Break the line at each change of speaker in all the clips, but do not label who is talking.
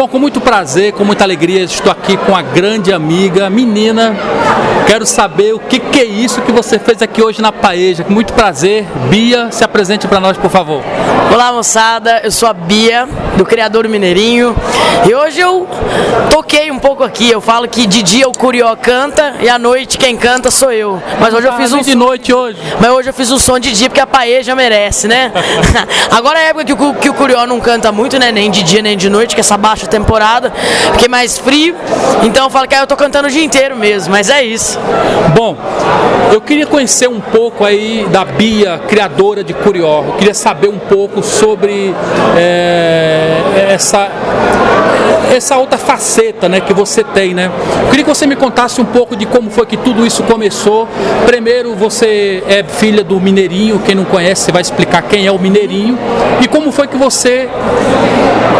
Bom, com muito prazer, com muita alegria, estou aqui com a grande amiga, menina. Quero saber o que, que é isso que você fez aqui hoje na Paeja. Com muito prazer, Bia, se apresente para nós, por favor.
Olá, moçada. Eu sou a Bia, do Criador Mineirinho. E hoje eu toquei um pouco aqui. Eu falo que de dia o Curió canta e à noite quem canta sou eu. Mas hoje eu fiz um
de noite hoje.
Mas hoje eu fiz um som de dia porque a Paeja merece, né? Agora é a época que o, que o Curió não canta muito, né? Nem de dia nem de noite, que é essa baixa temporada, porque é mais frio. Então eu falo que aí eu tô cantando o dia inteiro mesmo, mas é isso.
Bom, eu queria conhecer um pouco aí da Bia, criadora de Curió. Eu queria saber um pouco sobre é, essa essa outra faceta né, que você tem, né? Eu queria que você me contasse um pouco de como foi que tudo isso começou. Primeiro, você é filha do Mineirinho, quem não conhece, vai explicar quem é o Mineirinho. E como foi que você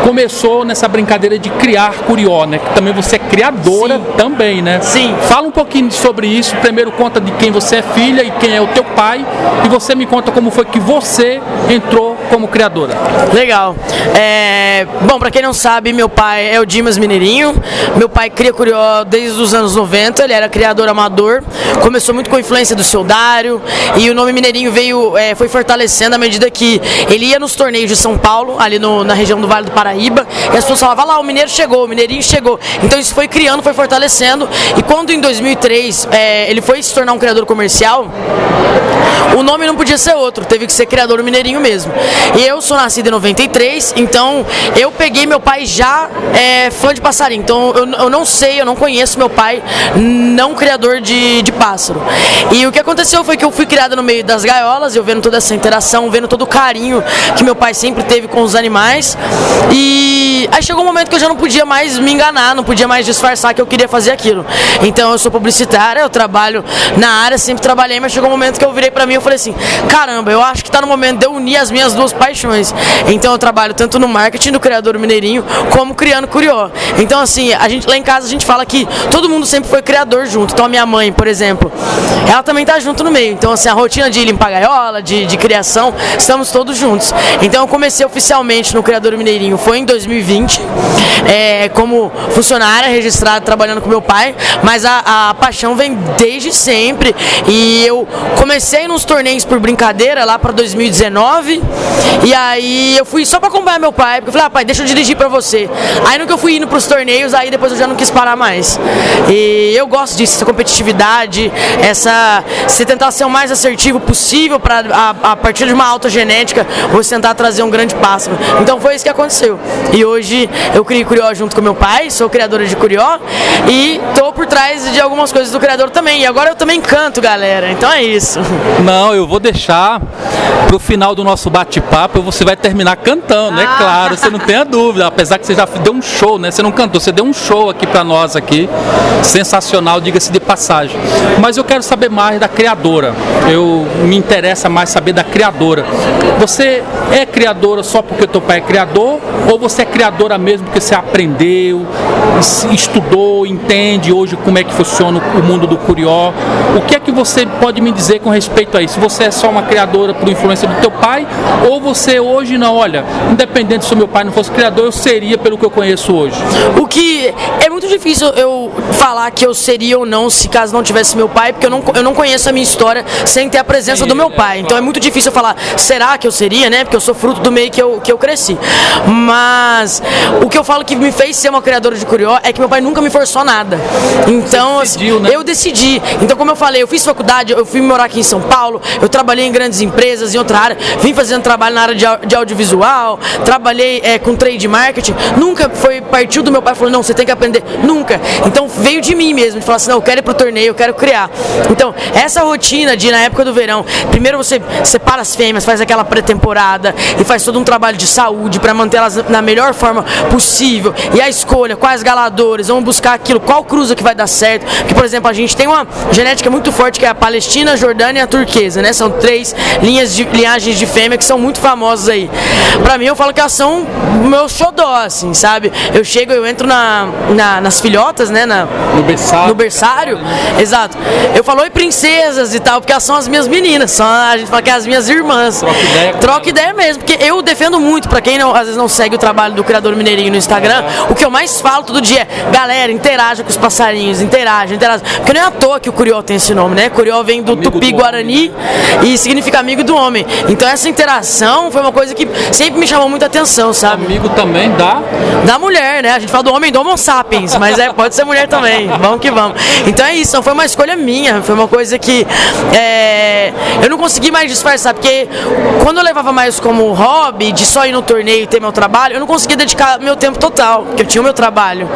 começou nessa brincadeira de criar Curió, né? Que também você é criadora
Sim.
também, né?
Sim.
Fala um pouquinho sobre isso. Primeiro conta de quem você é filha e quem é o teu pai. E você me conta como foi que você entrou como criadora.
Legal. É, bom, pra quem não sabe, meu pai é o Dimas Mineirinho. Meu pai cria Curió desde os anos 90. Ele era criador amador. Começou muito com a influência do seu Dário. E o nome Mineirinho veio, é, foi fortalecendo à medida que ele ia nos torneios de São Paulo, ali no- na região do Vale do Paraíba. E as pessoas falavam, "Ah lá, o Mineiro chegou, o Mineirinho chegou. Então isso foi criando, foi fortalecendo. E quando em 2003 é, ele foi se tornar um criador comercial, o nome não podia ser outro, teve que ser criador mineirinho mesmo. E eu sou nascido em 93, então eu peguei meu pai já é, fã de passarinho. Então eu, eu não sei, eu não conheço meu pai não criador de, de pássaro. E o que aconteceu foi que eu fui criada no meio das gaiolas, eu vendo toda essa interação, vendo todo o carinho que meu pai sempre teve com os animais. E aí chegou um momento que eu já não podia mais me enganar, não podia mais disfarçar que eu queria fazer aquilo. Então eu sou publicitária, eu trabalho na área, sempre trabalhei, mas chegou um momento que eu virei pra mim e falei assim: caramba, eu acho que tá no momento de eu unir as minhas duas paixões. Então eu trabalho tanto no marketing do criador mineirinho, como criando Curió. Então, assim, a gente lá em casa a gente fala que todo mundo sempre foi criador junto. Então a minha mãe, por exemplo, ela também tá junto no meio. Então, assim, a rotina de limpar gaiola, de, de criação, estamos todos juntos. Então eu comecei oficialmente no Criador Mineirinho, foi em 2020, é, como funcionária registrada trabalhando com meu pai, mas a, a paixão vem desde sempre. E eu comecei nos torneios por brincadeira lá para 2019. E aí eu fui só para acompanhar meu pai, porque eu falei, ah, pai, deixa eu dirigir para você. Aí no que eu fui indo pros torneios, aí depois eu já não quis parar mais. E eu gosto disso, essa competitividade, essa. Você tentar ser o mais assertivo possível para a, a partir de uma alta genética, você tentar trazer um grande pássaro. Então foi isso que aconteceu. E hoje eu criei Curió junto com meu pai, sou criadora de Curió e tô por trás de algumas coisas do criador também. E agora eu também canto, galera. Então é isso.
Não, eu vou deixar pro final do nosso bate-papo e você vai terminar cantando, é
Ah.
claro, você não tenha dúvida, apesar que você já deu um show, né? Você não cantou, você deu um show aqui pra nós aqui, sensacional, diga-se de passagem. Mas eu quero saber mais da criadora. Eu me interessa mais saber da criadora. Você é criadora só porque teu pai é criador ou você é criadora mesmo porque você aprendeu, es- estudou, entende hoje como é que funciona o mundo do curió? O que é que você pode me dizer com respeito a isso? Você é só uma criadora por influência do teu pai ou você hoje não, olha, independente se o meu pai não fosse criador, eu seria pelo que eu conheço hoje.
O que é muito difícil eu falar que eu seria ou não se caso não tivesse meu pai, porque eu não, eu não conheço a minha história sem ter a presença
Sim,
do meu
é,
pai. Então é
claro.
muito difícil eu falar, será que eu seria, né? Porque eu sou fruto do meio que eu, que eu cresci. Mas o que eu falo que me fez ser uma criadora de curió é que meu pai nunca me forçou nada. Então,
Você decidiu,
assim,
né?
eu decidi. Então, como eu falei, eu fiz faculdade, eu fui morar aqui em São Paulo, eu trabalhei em grandes empresas, em outra área, vim fazendo trabalho na área de, de audiovisual, trabalhei é, com trade marketing. Nunca foi, partiu do meu pai e falou, não, você tem que aprender. Nunca. Então veio de mim mesmo, de falar assim, não, eu quero ir pro torneio, eu quero criar. Então, essa rotina de, na época do verão, primeiro você separa as fêmeas, faz aquela pré-temporada e faz todo um trabalho de saúde para mantê-las na melhor forma possível. E a escolha, quais galadores, vamos buscar aquilo, qual cruza que vai dar certo. Porque, por exemplo, a gente tem uma genética muito forte que é a Palestina, a Jordânia e a Turquesa, né? São três linhas de linhagens de fêmea que são muito muito famosos aí. Pra mim, eu falo que elas são meu xodó, assim, sabe? Eu chego, eu entro na, na nas filhotas, né? Na,
no berçário.
No berçário, exato. Eu falo, oi, princesas e tal, porque elas são as minhas meninas, são, a gente fala que é as minhas irmãs. Troca ideia. Troca ideia mesmo, porque eu defendo muito, pra quem não, às vezes não segue o trabalho do Criador Mineirinho no Instagram, o que eu mais falo todo dia é, galera, interaja com os passarinhos, interaja, interaja. Porque não é à toa que o Curió tem esse nome, né? Curió vem do Tupi-Guarani e significa amigo do homem. Então essa interação foi uma coisa que sempre me chamou muita atenção, sabe?
Amigo também da...
Da mulher, né? A gente fala do homem do Homo sapiens, mas é, pode ser mulher também. Vamos que vamos. Então é isso, não foi uma escolha minha, foi uma coisa que é, eu não consegui mais disfarçar, porque quando eu levava mais como hobby, de só ir no torneio e ter meu trabalho, eu não conseguia dedicar meu tempo total, porque eu tinha o meu trabalho.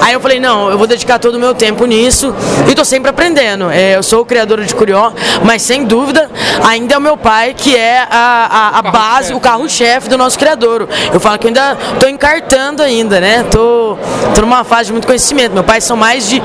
Aí eu falei, não, eu vou dedicar todo o meu tempo nisso e tô sempre aprendendo. É, eu sou o criador de Curió, mas sem dúvida, ainda é o meu pai que é a, a, a base, o carro-chefe do nosso criador. Eu falo que eu ainda tô encartando ainda, né? Tô, tô numa fase de muito conhecimento. Meu pai são mais de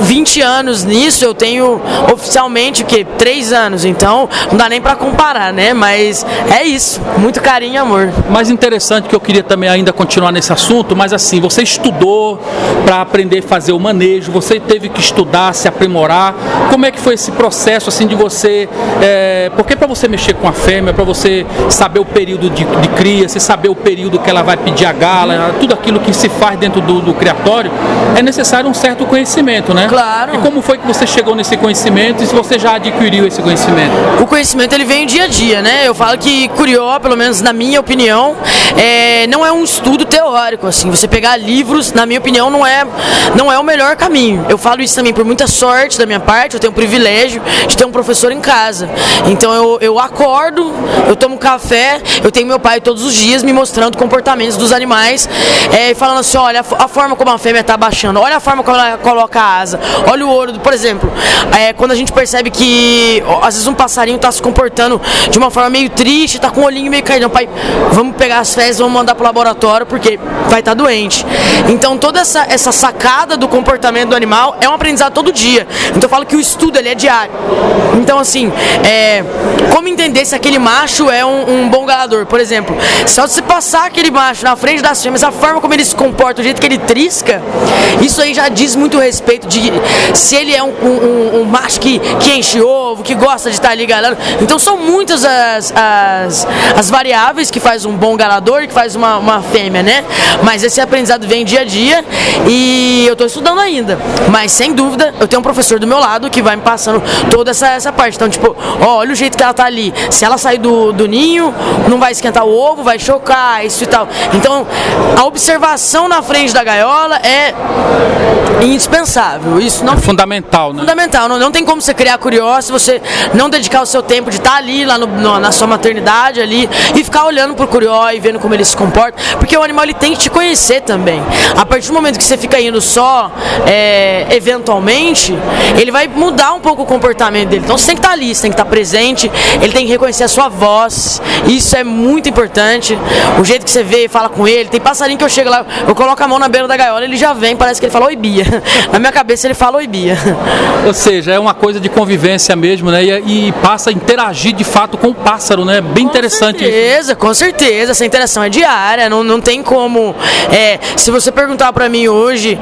20 anos nisso, eu tenho oficialmente o que? 3 anos, então não dá nem para comparar, né? Mas é isso, muito carinho e amor.
Mais interessante que eu queria também ainda continuar nesse assunto, mas assim, você estudou para aprender a fazer o manejo, você teve que estudar, se aprimorar. Como é que foi esse processo assim de você? É, porque para você mexer com a fêmea, para você saber o período de, de, cria, você saber o período que ela vai pedir a gala, tudo aquilo que se faz dentro do, do criatório, é necessário um certo conhecimento, né?
Claro.
E como foi que você chegou nesse conhecimento e se você já adquiriu esse conhecimento?
O conhecimento ele vem dia a dia, né? Eu falo que Curió, pelo menos na minha opinião, é, não é um estudo teórico, assim. Você pegar livros, na minha opinião, não é, não é o melhor caminho. Eu falo isso também por muita sorte da minha parte, eu tenho o privilégio de ter um professor em casa. Então eu, eu acordo, eu tomo café, eu tenho meu pai todos os dias me mostrando comportamentos dos animais, é, falando assim, olha, a, a forma como a fêmea está baixando, olha a forma como ela coloca a asa, olha o ouro, por exemplo, é, quando a gente percebe que às vezes um passarinho está se comportando de uma forma meio triste, está com o olhinho meio caído, pai, vamos pegar as fezes, vamos mandar para o laboratório porque vai estar tá doente. Então toda essa, essa sacada do comportamento do animal é um aprendizado todo dia. Então eu falo que o estudo ele é diário. Então assim, é, como entender se aquele macho é um, um bom galador? Por exemplo, se você passar aquele macho na frente das fêmeas, a forma como ele se comporta, o jeito que ele trisca, isso aí já diz muito respeito de se ele é um, um, um macho que, que enche ovo, que gosta de estar ali galando. Então são muitas as, as, as variáveis que faz um bom galador, que faz uma, uma fêmea, né? Mas esse aprendizado vem dia a dia e eu estou estudando ainda. Mas sem dúvida, eu tenho um professor do meu lado que vai me passando toda essa, essa parte. Então, tipo, ó, olha o jeito que ela tá ali. Se ela sair do, do ninho, não vai esquentar o ovo, vai chocar, isso e tal. Então, a observação na frente da gaiola é indispensável. Isso não é
fundamental, né?
Fundamental. Não, não tem como você criar curioso se você não dedicar o seu tempo de estar ali lá no, no, na sua maternidade ali e ficar olhando pro curió e vendo como ele se comporta, porque o animal ele tem que te conhecer também. A partir do momento que você fica indo só é, eventualmente, ele vai mudar um pouco o comportamento dele. Então você tem que estar ali, você tem que estar presente, ele tem que reconhecer a sua voz. Isso é muito importante. O jeito que você vê e fala com ele. Tem passarinho que eu chego lá, eu coloco a mão na beira da gaiola, ele já vem, parece que ele falou oi Bia. Na minha cabeça ele fala oi Bia.
Ou seja, é uma coisa de convivência mesmo, né? E, e passa a interagir de fato com o pássaro, né? Bem
com
interessante
certeza, isso. Com certeza, essa interação é diária, não, não tem como. É, se você perguntar para mim hoje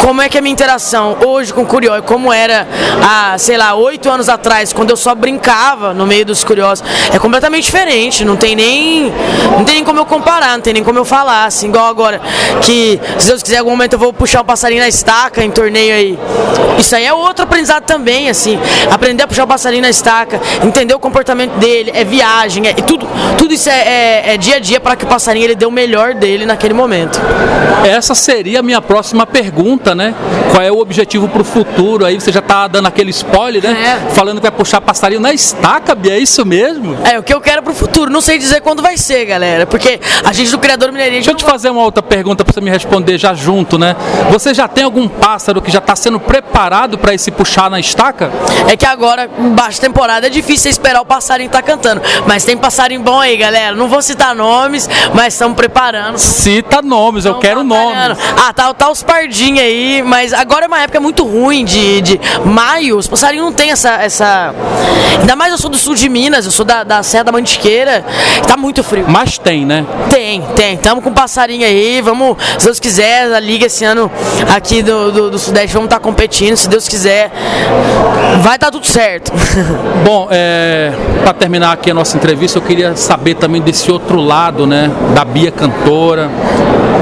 como é que é a minha interação hoje com o Curió e como era há, sei lá, oito anos atrás, quando eu só brincava no meio dos curiosos, é completamente diferente. Não tem nem. Não tem nem como eu comparar, não tem nem como eu falar, assim, igual agora. Que se Deus quiser, em algum momento eu vou puxar o passarinho na estaca em torneio aí. Isso aí é outro aprendizado também, assim. Aprender a puxar o passarinho na estaca, entender o comportamento dele, é viagem, é, tudo, tudo isso é, é, é dia a dia para que o passarinho ele dê o melhor dele naquele momento.
Essa seria a minha próxima pergunta, né? Qual é o objetivo para o futuro? Aí você já está dando aquele spoiler, né? É. Falando que vai puxar passarinho na estaca, Bia, é isso mesmo?
É, o que eu quero para o futuro. Não sei dizer quando vai ser, galera, porque a gente do Criador Mineirinho...
Deixa eu te fazer uma outra pergunta para você me responder já junto, né? Você já tem algum pássaro que já está sendo preparado para esse puxar na estaca?
É que agora, em baixa temporada, é difícil esperar o passarinho estar tá cantando. Mas tem passarinho bom aí, galera. Não vou citar nomes, mas estamos preparando.
Cita nomes, eu quero nomes.
Ah, tá, tá os pardinhos aí, mas agora é uma época muito ruim de, de maio. Os passarinhos não tem essa, essa. Ainda mais eu sou do sul de Minas, eu sou da, da Serra da Mantiqueira. Tá muito frio.
Mas tem, né?
Tem, tem. Tamo com passarinho aí. Vamos, se Deus quiser, a liga esse ano aqui do, do, do Sudeste, vamos estar tá competindo. Se Deus quiser, vai tá tudo certo.
Bom, é, para terminar aqui a nossa entrevista, eu queria saber também desse outro lado, né? Da Bia cantora.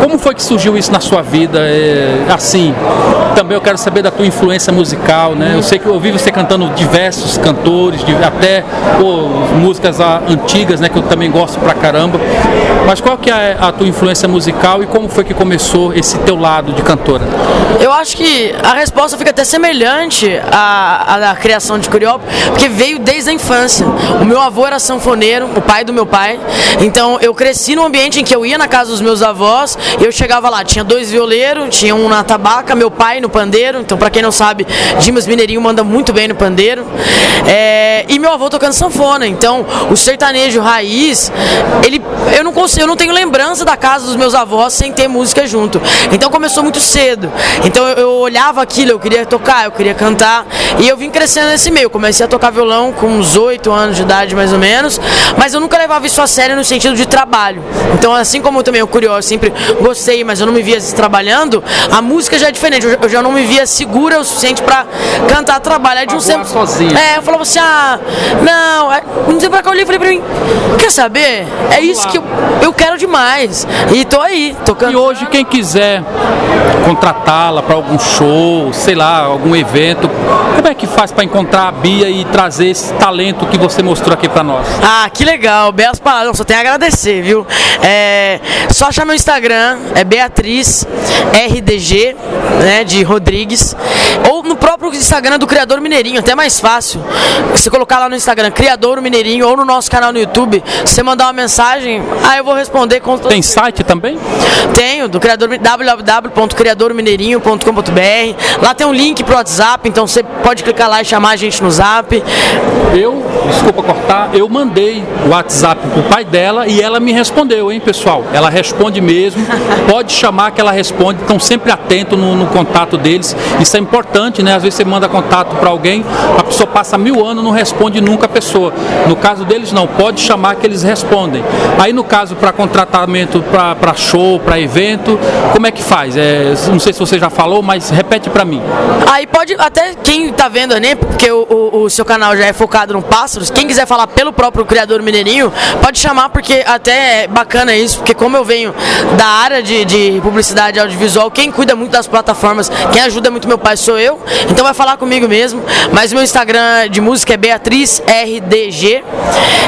Como foi que surgiu isso na sua vida? É, assim, também eu quero saber da tua influência musical, né? Eu sei que eu ouvi você cantando diversos cantores, até pô, músicas antigas, né? Que eu também gosto pra caramba. Mas qual que é a tua influência musical e como foi que começou esse teu lado de cantora?
Eu acho que a resposta fica até semelhante à, à criação de Curió, porque veio desde a infância. O meu avô era sanfoneiro, o pai do meu pai. Então eu cresci num ambiente em que eu ia na casa dos meus avós eu chegava lá, tinha dois violeiros, tinha um na tabaca, meu pai no pandeiro. Então, para quem não sabe, Dimas Mineirinho manda muito bem no pandeiro. É, e meu avô tocando sanfona. Então, o sertanejo raiz, ele, eu não consigo, eu não tenho lembrança da casa dos meus avós sem ter música junto. Então começou muito cedo. Então eu, eu olhava aquilo, eu queria tocar, eu queria cantar. E eu vim crescendo nesse meio. Comecei a tocar violão com uns 8 anos de idade, mais ou menos. Mas eu nunca levava isso a sério no sentido de trabalho. Então, assim como também o curioso, sempre gostei, mas eu não me via trabalhando, a música já é diferente. Eu, já não me via segura o suficiente para cantar trabalhar de um
sempre. sozinho.
É, eu falava assim: ah, não, é, não sei pra que eu olhei, falei pra mim, quer saber? É isso que eu, eu quero demais. E tô aí, tocando.
E hoje, quem quiser contratá-la para algum show, sei lá, algum evento, como é que faz para encontrar a Bia e trazer esse talento que você mostrou aqui para nós?
Ah, que legal, belas palavras, só tenho a agradecer, viu? É, só achar meu Instagram, é Beatriz RDG, né, de Rodrigues, ou no próprio Instagram do Criador Mineirinho, até mais fácil. Você colocar lá no Instagram Criador Mineirinho ou no nosso canal no YouTube, você mandar uma mensagem, aí eu vou responder com
Tem site também?
Tenho, do criador www.criadormineirinho.com.br. Lá tem um link pro WhatsApp, então você pode clicar lá e chamar a gente no Zap.
Eu, desculpa cortar, eu mandei o WhatsApp pro pai dela e ela me respondeu, hein, pessoal? Ela responde mesmo. Pode chamar que ela responde. Estão sempre atentos no, no, contato deles. Isso é importante, né? Às vezes você manda contato para alguém, a pessoa passa mil anos não responde nunca a pessoa. No caso deles, não. Pode chamar que eles respondem. Aí, no caso, para contratamento para show, para evento, como é que faz? É, não sei se você já falou, mas repete para mim.
Aí pode, até quem tá vendo, né? Porque o, o, o, seu canal já é focado no pássaros. Quem quiser falar pelo próprio criador Mineirinho, pode chamar, porque até é bacana isso, porque como eu venho da área de, de publicidade audiovisual, quem cuida muito das plataformas, quem ajuda muito meu pai sou eu, então vai falar comigo mesmo. Mas meu Instagram de música é Beatriz RDG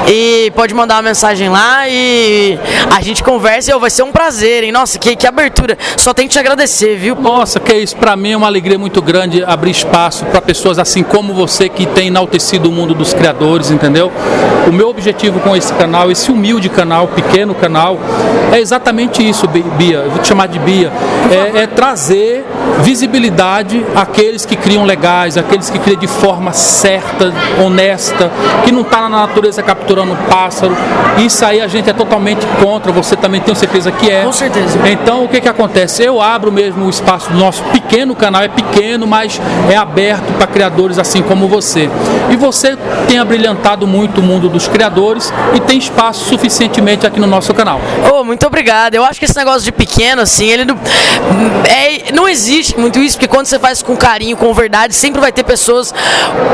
e pode mandar uma mensagem lá e a gente conversa e vai ser um prazer, hein? Nossa, que, que abertura. Só tenho que te agradecer, viu?
Nossa, que isso. Para mim é uma alegria muito grande abrir espaço para pessoas assim como você que tem enaltecido o mundo dos criadores, entendeu? O meu objetivo com esse canal, esse humilde canal, pequeno canal, é exatamente isso, Bia. Vou te chamar de Bia. É, é trazer visibilidade àqueles que criam legais, aqueles que criam de forma certa, honesta, que não está na natureza capturando pássaro. Isso aí a gente é totalmente contra. Você também tem certeza que é.
Com certeza.
Então o que que acontece? Eu abro mesmo o espaço do nosso pequeno canal, é pequeno, mas é aberto para criadores assim como você. E você tem abrilhantado muito o mundo dos criadores e tem espaço suficientemente aqui no nosso canal.
Oh, muito obrigado. Eu acho que esse negócio de pequeno, assim, ele não, é, não existe muito isso, porque quando você faz com carinho, com verdade, sempre vai ter pessoas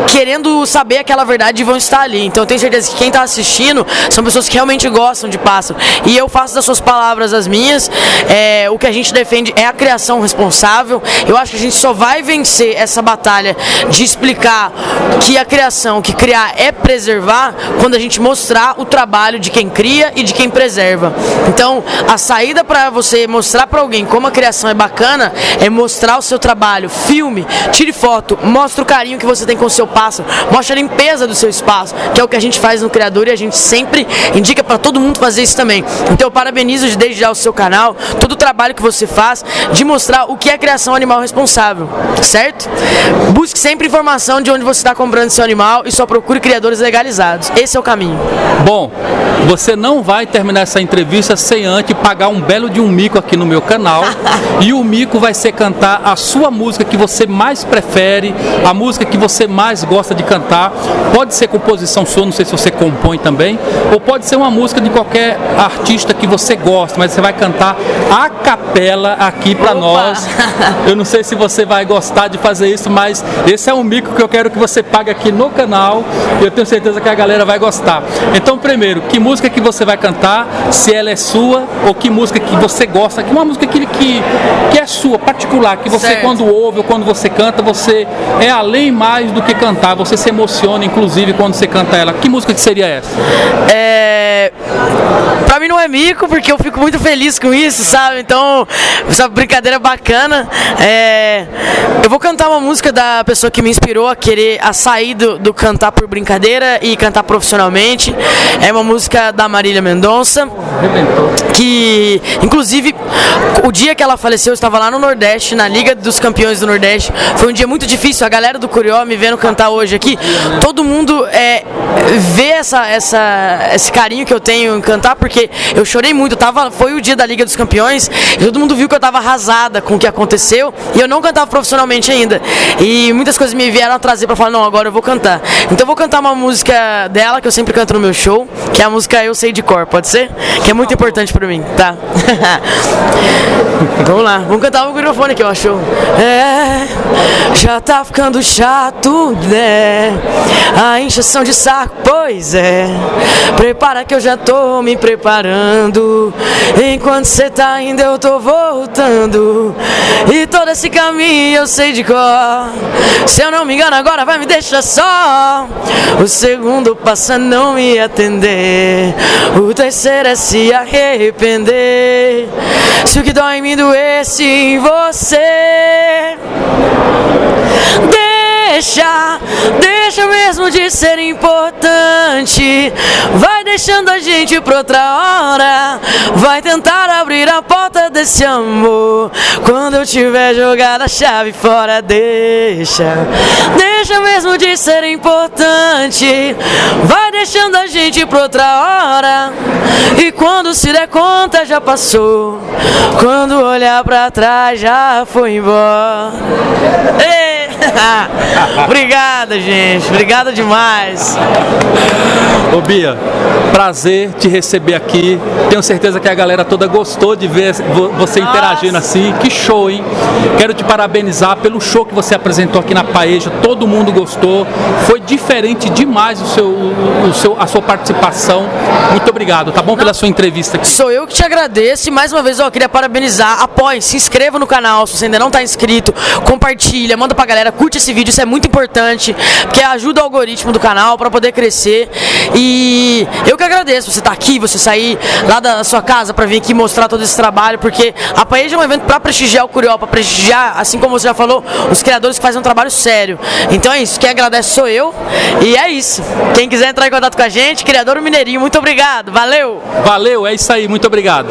querendo saber aquela verdade e vão estar ali. Então eu tenho certeza que quem está assistindo são pessoas que realmente gostam de pássaro. E eu faço das suas palavras as minhas. É, o que a gente defende é a criação responsável. Eu acho que a gente só vai vencer essa batalha de explicar que a criação, que criar é preservar, quando a gente mostrar o trabalho de quem cria e de quem preserva. Então, a saída para você mostrar para alguém como a criação é bacana é mostrar o seu trabalho, filme, tire foto, mostre o carinho que você tem com o seu pássaro, mostre a limpeza do seu espaço, que é o que a gente faz no Criador e a gente sempre indica para todo mundo fazer isso também. Então, eu parabenizo desde já o seu canal, todo o trabalho que você faz de mostrar o que é criação animal responsável certo? Busque sempre informação de onde você está comprando seu animal e só procure criadores legalizados. Esse é o caminho.
Bom, você não vai terminar essa entrevista sem antes pagar um belo de um mico aqui no meu canal. e o mico vai ser cantar a sua música que você mais prefere, a música que você mais gosta de cantar. Pode ser composição sua, não sei se você compõe também, ou pode ser uma música de qualquer artista que você gosta, mas você vai cantar a capela aqui para nós. Eu não sei se você vai gostar de fazer isso, mas esse é um mico que eu quero que você pague aqui no canal. E eu tenho certeza que a galera vai gostar. Então, primeiro, que música que você vai cantar? Se ela é sua ou que música que você gosta? Que uma música que, que, que é sua, particular, que você
Certo.
quando ouve ou quando você canta, você é além mais do que cantar. Você se emociona, inclusive, quando você canta ela. Que música que seria essa?
É. Pra mim não é mico, porque eu fico muito feliz com isso, sabe? Então, essa brincadeira é bacana. É, Eu vou cantar uma música da pessoa que me inspirou a querer a sair do, do cantar por brincadeira e cantar profissionalmente. É uma música da Marília Mendonça que inclusive o dia que ela faleceu eu estava lá no Nordeste, na Liga dos Campeões do Nordeste. Foi um dia muito difícil. A galera do Curió me vendo cantar hoje aqui, todo mundo é, vê essa, essa, esse carinho que eu tenho em cantar, porque eu chorei muito. Eu tava, foi o dia da Liga dos Campeões e todo mundo viu que eu estava arrasada com o que aconteceu e eu não cantava profissionalmente ainda. E muitas coisas me vieram a trazer para falar: não, agora eu vou cantar. Então eu vou cantar uma música dela que eu sempre canto no meu show, que é a música Eu Sei de Cor, pode ser? Que é muito importante para mim, tá? Vamos lá, vamos cantar o microfone aqui, ó, show. É, já tá ficando chato, né? A injeção de saco, pois é. Prepara que eu já tô me preparando. Enquanto cê tá indo, eu tô voltando. E todo esse caminho eu sei de cor. Se eu não me engano, agora vai me deixar só. O segundo passa a não me atender. O terceiro é se arrepender. Se o que dói em mim doesse em você. Deixa, deixa mesmo de ser importante. Vai deixando a gente pra outra hora. Vai tentar abrir a porta desse amor. Quando eu tiver jogado a chave fora, deixa. Deixa mesmo de ser importante. Vai deixando a gente pra outra hora. E quando se der conta, já passou. Quando olhar pra trás, já foi embora. Ei! Obrigada, gente. Obrigada demais.
Ô Bia, prazer te receber aqui. Tenho certeza que a galera toda gostou de ver vo- você interagindo assim. Que show, hein? Quero te parabenizar pelo show que você apresentou aqui na Paeja. Todo mundo gostou. Foi diferente demais o seu, o seu, a sua participação. Muito obrigado, tá bom? Pela sua entrevista aqui.
Sou eu que te agradeço e mais uma vez ó, eu queria parabenizar. Apoie, se inscreva no canal se você ainda não está inscrito. Compartilha, manda pra galera, curte esse vídeo, isso é muito importante, porque ajuda o algoritmo do canal para poder crescer. E eu que agradeço você estar aqui, você sair lá da sua casa para vir aqui mostrar todo esse trabalho, porque a Paeja é um evento para prestigiar o Curió, para prestigiar, assim como você já falou, os criadores que fazem um trabalho sério. Então é isso, quem agradece sou eu. E é isso. Quem quiser entrar em contato com a gente, Criador Mineirinho, muito obrigado. Valeu!
Valeu, é isso aí. Muito obrigado.